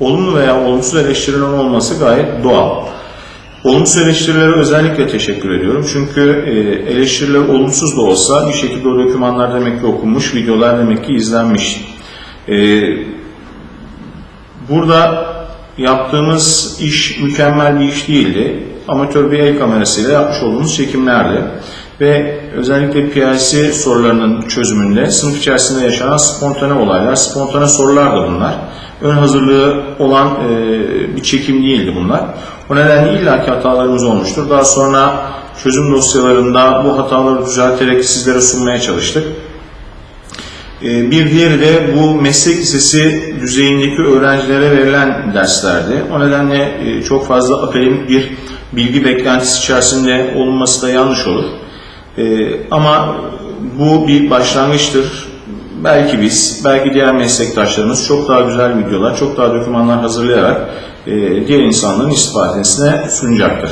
olumlu veya olumsuz eleştirilerin olması gayet doğal. Olumsuz eleştirilere özellikle teşekkür ediyorum. Çünkü e, eleştiriler olumsuz da olsa bir şekilde o dokümanlar demek ki okunmuş, videolar demek ki izlenmiş. E, burada yaptığımız iş mükemmel bir iş değildi. Amatör bir el kamerasıyla yapmış olduğumuz çekimlerdi. Ve özellikle PIC sorularının çözümünde sınıf içerisinde yaşanan spontane olaylar, spontane sorular da bunlar. Ön hazırlığı olan e, bir çekim değildi bunlar. O nedenle illaki hatalarımız olmuştur. Daha sonra çözüm dosyalarında bu hataları düzelterek sizlere sunmaya çalıştık. Ee, Bir diğeri de bu meslek lisesi düzeyindeki öğrencilere verilen derslerdi. O nedenle e, çok fazla akademik bir bilgi beklentisi içerisinde olunması da yanlış olur. Ee, Ama bu bir başlangıçtır. Belki biz, belki diğer meslektaşlarımız çok daha güzel videolar, çok daha dokümanlar hazırlayarak e, diğer insanların istifadesine sunacaktır.